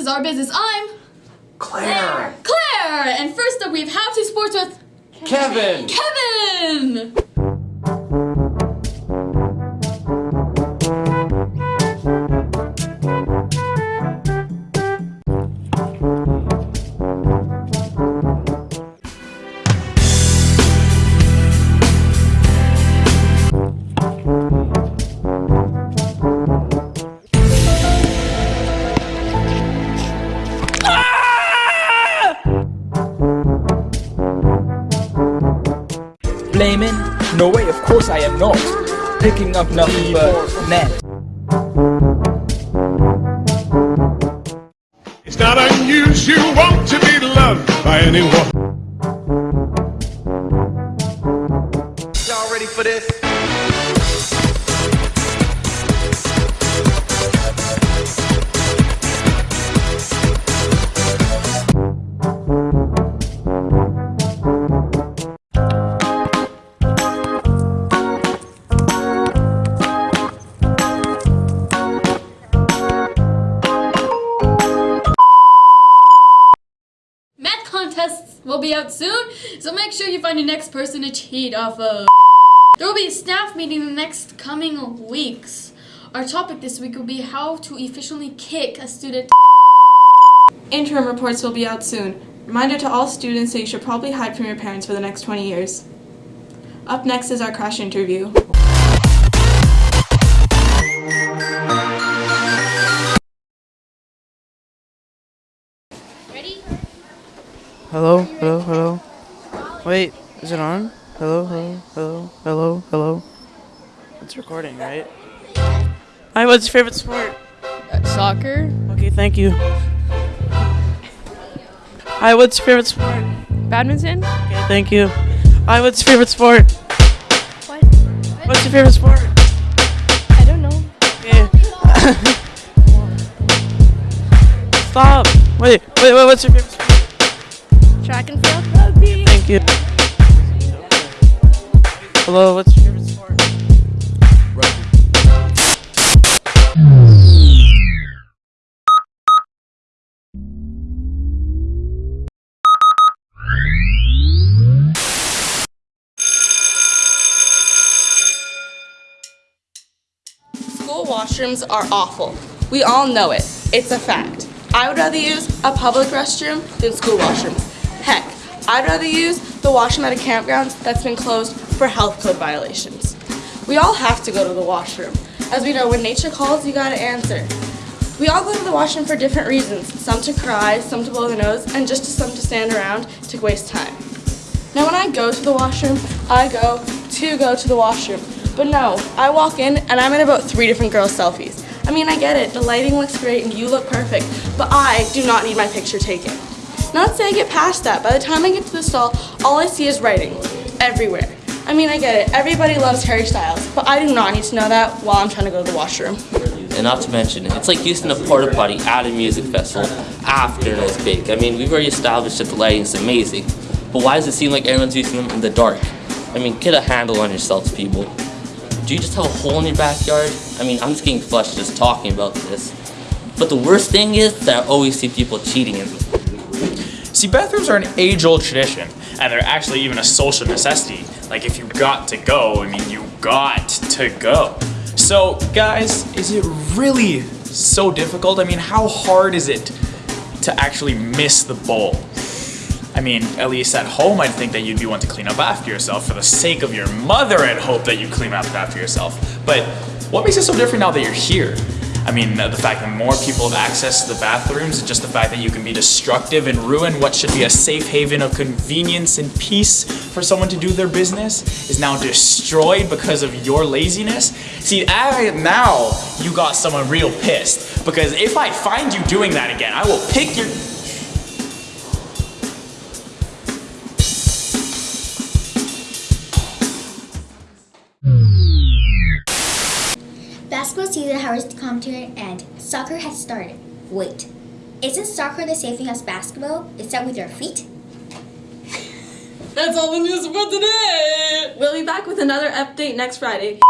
is our business. I'm Claire! Claire! And first up, we have How to Sports with Kevin! Kevin! No way, of course I am not. Picking up nothing but net. It's not unusual to be loved by anyone. Out soon, so make sure you find your next person to cheat off of. There will be a staff meeting in the next coming weeks. Our topic this week will be how to efficiently kick a student. Interim reports will be out soon. Reminder to all students that you should probably hide from your parents for the next 20 years. Up next is our crash interview. Hello, hello, hello. Wait, is it on? Hello, hello, hello, hello, hello. It's recording, right? Hi, what's your favorite sport? Uh, soccer, Okay, thank you. Hi, what's your favorite sport? badminton. Okay, thank you. Hi, what's your favorite sport? What? What's your favorite sport? I don't know. Okay. Stop. Wait, wait, wait, what's your favorite sport? Track and field. Rugby. Thank you. Hello, what's your favorite sport? School washrooms are awful. We all know it. It's a fact. I would rather use a public restroom than school washrooms. I'd rather use the washroom at a campground that's been closed for health code violations. We all have to go to the washroom. As we know, when nature calls, you gotta answer. We all go to the washroom for different reasons. Some to cry, some to blow the nose, and just some to stand around to waste time. Now when I go to the washroom, I go to go to the washroom. But no, I walk in and I'm in about three different girls' selfies. I mean, I get it, the lighting looks great and you look perfect, but I do not need my picture taken. Now let's say I get past that. By the time I get to the stall, all I see is writing everywhere. I mean, I get it, everybody loves Harry Styles, but I do not need to know that while I'm trying to go to the washroom. And not to mention, it's like using a porta potty at a music festival after it's big. I mean, we've already established that the lighting is amazing, but why does it seem like everyone's using them in the dark? I mean, get a handle on yourselves, people. Do you just have a hole in your backyard? I mean, I'm just getting flushed just talking about this. But the worst thing is that I always see people cheating in. See, bathrooms are an age-old tradition, and they're actually even a social necessity. Like, if you got to go, I mean, you got to go. So, guys, is it really so difficult? I mean, how hard is it to actually miss the bowl? I mean, at least at home, I'd think that you'd be one to clean up after yourself. For the sake of your mother, I'd hope that you clean up after yourself. But what makes it so different now that you're here? I mean, the fact that more people have access to the bathrooms, and just the fact that you can be destructive and ruin what should be a safe haven of convenience and peace for someone to do their business is now destroyed because of your laziness. See, I, now you got someone real pissed because if I find you doing that again, I will pick your. Basketball season has come to an end. Soccer has started. Wait, isn't soccer the same thing as basketball, except with your feet? That's all the news for today! We'll be back with another update next Friday.